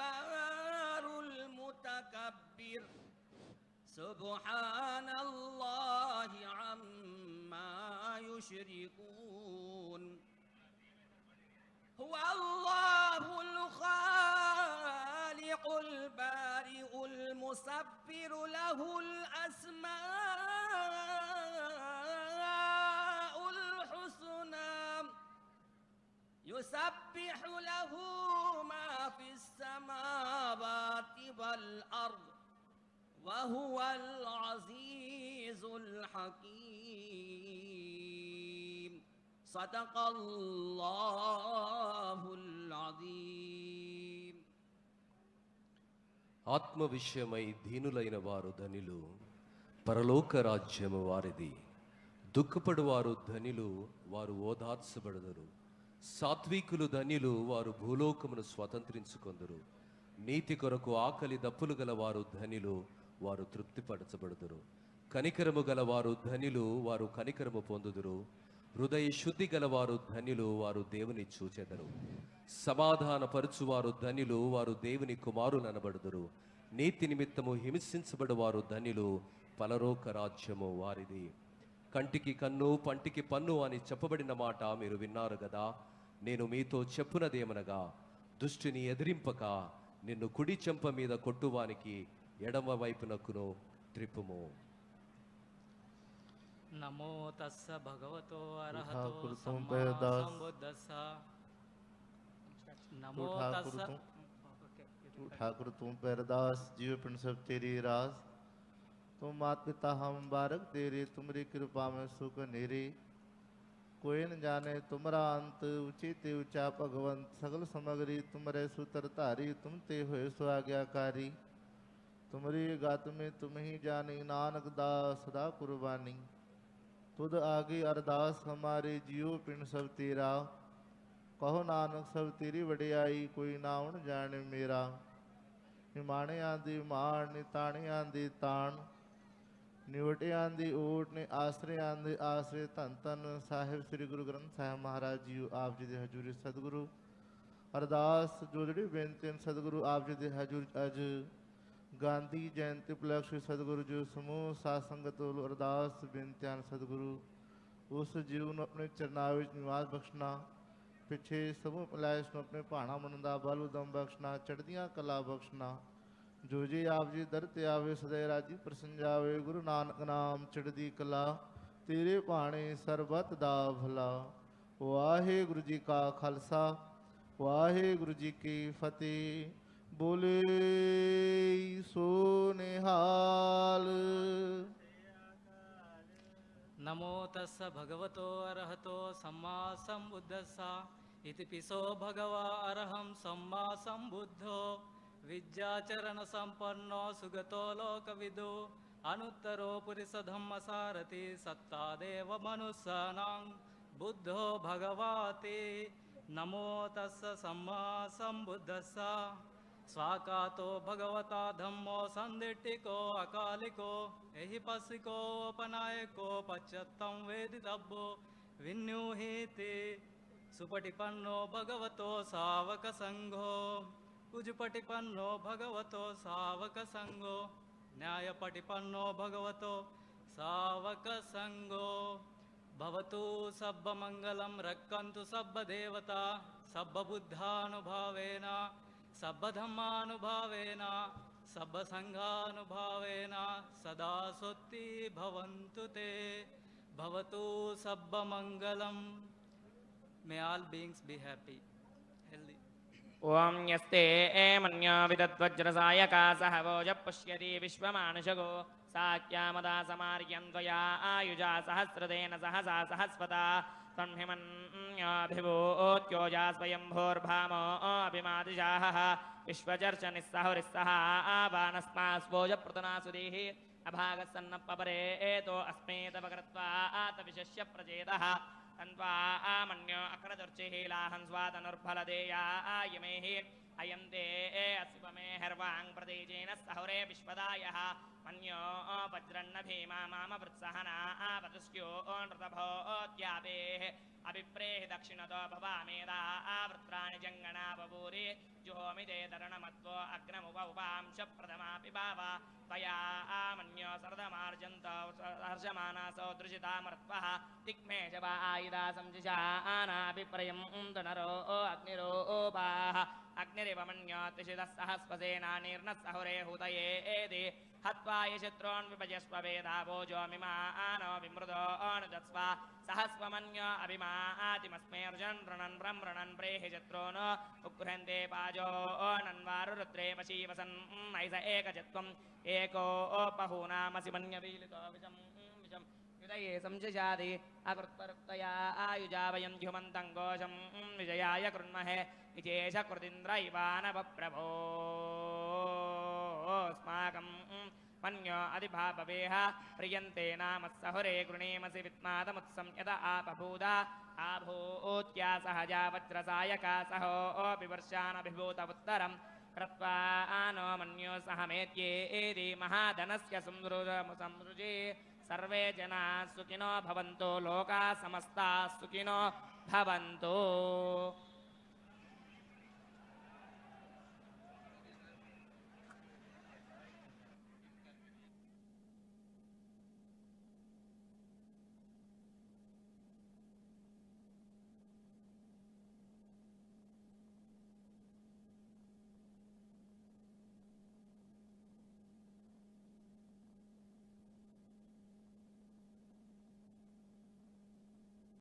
الجبار المتكبر. سبحان الله عما يشركون. هو الله الخالق البارئ المصبر له الأسماء الحسنى. يسبح له في السماوات والأرض وهو العزيز الحكيم صدق الله العظيم ఆత్మ విషయమై దీనులైన వారు ధనిలు పరలోక రాజ్యము వారిది దుఃఖపడు వారు ధనిలు వారు ఓదార్చబడదరు సాత్వికులు ధన్యులు వారు భూలోకమును స్వతంత్రించుకొందురు. నీతి కొరకు ఆకలి దప్పులు గల వారు ధనిలు వారు తృప్తిపరచబడుదురు. కనికరము గల వారు ధనిలు వారు కనికరము పొందుదురు. హృదయ శుద్ధి గలవారు ధనిలు వారు దేవుని చూచెదరు. సమాధానపరుచువారు ధనిలు వారు దేవుని కుమారులు అనబడుదురు. నీతి నిమిత్తము హింసించబడు వారు పలరోక రాజ్యము వారిది. కంటికి కన్ను పంటికి పన్ను అని చెప్పబడిన మాట మీరు విన్నారు కదా నేను మీతో చెప్పునదేమనగా దుష్టిని ఎదిరింపక నిన్ను కుడి చెంప మీద కొట్టువానికి ఎడమ వైపునకును త్రిప్పుము నమో తస్స భగవతో ठाकुर అర్హతో तुम సమ్మా पैदास। సంబుద్దస్స నమో ठाकुर తస్స तुम ఓకే, तू ठाकुर तुम पैरदास जीव पिंड सब तेरी रास तुम मात पिता हम बारक तेरे तुमरी कृपा में सुख नेरे कोई न जाने तुमरा अंत ऊंचे ते ऊंचा भगवंत सगल समग्री तुमरे सुतर धारी तुम ते हुए सो आज्ञाकारी तुमरी गात में तुम ही जानी नानक दास सदा कुर्बानी तुद आगे अरदास हमारे जियो पिंड सब तेरा ਕਹੋ ਨਾਨਕ ਸਭ ਤੇਰੀ ਵਡਿਆਈ ਕੋਈ ਨਾ ਉਣ ਜਾਣੇ ਮੇਰਾ ਹਿਮਾਣਿਆਂ ਦੀ ਮਾਣ ਨਿਤਾਣਿਆਂ ਦੀ ਤਾਣ ਨਿਵਟਿਆਂ ਦੀ ਓਟ ਨੇ ਆਸਰਿਆਂ ਦੇ ਆਸਰੇ ਧੰਨ ਧੰਨ ਸਾਹਿਬ ਸ੍ਰੀ ਗੁਰੂ ਗ੍ਰੰਥ ਸਾਹਿਬ ਮਹਾਰਾਜ ਜੀ ਆਪ ਜੀ ਦੇ ਹਜ਼ੂਰੀ ਸਤਿਗੁਰੂ। ਅਰਦਾਸ, ਜੋ ਜਿਹੜੀ ਬੇਨਤੀ ਹਨ ਸਤਿਗੁਰੂ ਆਪ ਜੀ ਦੇ ਹਜ਼ੂਰ ਅਜ ਗਾਂਧੀ ਜਯੰਤੀ ਉਪਲਕਸ਼ ਸਤਿਗੁਰੂ ਜੀ ਸਮੂਹ ਸਾਧ ਸੰਗਤ ਵੱਲੋਂ ਅਰਦਾਸ, ਬੇਨਤੀਆਂ ਸਤਿਗੁਰੂ, ਉਸ ਜੀਵ ਨੂੰ ਆਪਣੇ ਚਰਨਾਂ ਵਿੱਚ ਨਿਵਾਸ ਬਖਸ਼ਣਾ, ਪਿੱਛੇ ਸਮੂਹ ਪਲੈਸ਼ ਨੂੰ ਆਪਣੇ ਭਾਣਾ ਮੰਨਦਾ ਬਲ ਉਦਮ ਬਖਸ਼ਣਾ, ਚੜ੍ਹਦੀਆਂ ਕਲਾ ਬਖਸ਼ਣਾ जो जी आप जी दर त्यावे सदै राज़ी प्रसन्न जावे गुरु नानक नाम चढ़दी कला तेरे पाने सरबत दा भला वाहे गुरु जी का खालसा वाहे गुरु जी की फतेह बोले सो निहाल नमो तस् भगवतो अरहतो सम्मा संबुद्धसा इति पिसो भगवा अरहम सम्मा संबुद्धो विद्याचरणसम्पन्नो सुगतो लोकविदो। अनुत्तरो पुरुषधम्म सत्तादेव सत्ता बुद्धो भगवते। नमो तस्स सम्मा सम्बुद्धस्स स्वाकातो भगवता धम्मो सन्दिट्टिको अकालिको। यहि पशिकोपनायकोपच्यं वेदि लब् विन्यूहीति सुपटिपन्नो भगवतो सावकसङ्घो। कुजुपटिपन्नो भगवतो सावकसङ्गो। न्यायपटिपन्नो भगवतो सावकसङ्गो। भवतु सब्बमङ्गलं रक्कन्तु सब्बदेवता सब्बबुद्धानुभावेन सब्बधर्मानुभावेन सब्बसङ्घानुभावेन सदा सोऽ भवन्तु ते। भवतु सब्बमङ्गलं। May all beings be happy ॐ यस्ते एमन्यो विदद्वज्रसायका सह वोज पुष्यति विश्वमानुषगो साक्यामदा समार्यं त्वया आयुजा सहस्रतेन सहसा सहस्वता संहिमन्याभिभूत्योजा स्वयम्भोर्भामो अभिमादिशाहः विश्वचर्च निस्सहुरिस्सः आवानस्मास्वोज पृतनासुधीः अभागस्सन्नपरे एतो अस्मेतपकृत्वा आतविशस्य प्रचेदः तन्त्वा आमन्यो अक्रदुर्चिहीलाहं स्वातनुर्फलदेया आयमेः अयं ते अस्वमे हर्वाङ् प्रदेजेन सहुरे विश्वदायः। मन्यो वज्रन्न भीमा माम वृत्सहना आवतुस्यो नृतभोत्यापेः अभिप्रेहि दक्षिणतो भवामेधा आवृत्राणि जङ्गणा बभूरि जुहोमि ते तरणमत्वो अग्नमुप उपांश प्रथमापि भाव त्वया आमन्यो सरदमार्जन्त हर्षमानासो दृशितामर्त्वः दिग्मे च वा आयुधा संजिषानाभिप्रयं नरो अग्निरोपाः सहुरे हुतये एति हत्वा यशत्रोन् विभजस्व वेदाभोजोमिमानो विमृदो अनुदत्स्व सहस्वमन्यो अभिमातिमस्मे ऋजन् ऋणन् ब्रं ऋणन् प्रेहि शत्रून् उगृहन्ते पाजो नन्वारुरुद्रे वशीवसन् नैस एकचत्वम् एको बहूनामसि मन्यवीलितो विषं अकृत्परुक्तया आयुजा वयं घोषं विजयाय कृण्महे। विशेष कृतीन्द्रैवानवप्रभो अस्माकं मन्यो अधिभावेह प्रियन्ते नाम सहुरे गृणीमसि विद्मादमुत्सं यद आपभूदा। आभूत्या सहजा वज्रसायका सहोऽपि वर्षानभिभूत उत्तरं कृत्वा नो मन्यो सहमेत्येति महाधनस्य संसृजे सर्वे जनाः सुखिनो भवन्तु लोकाः समस्ताः सुखिनो भवन्तु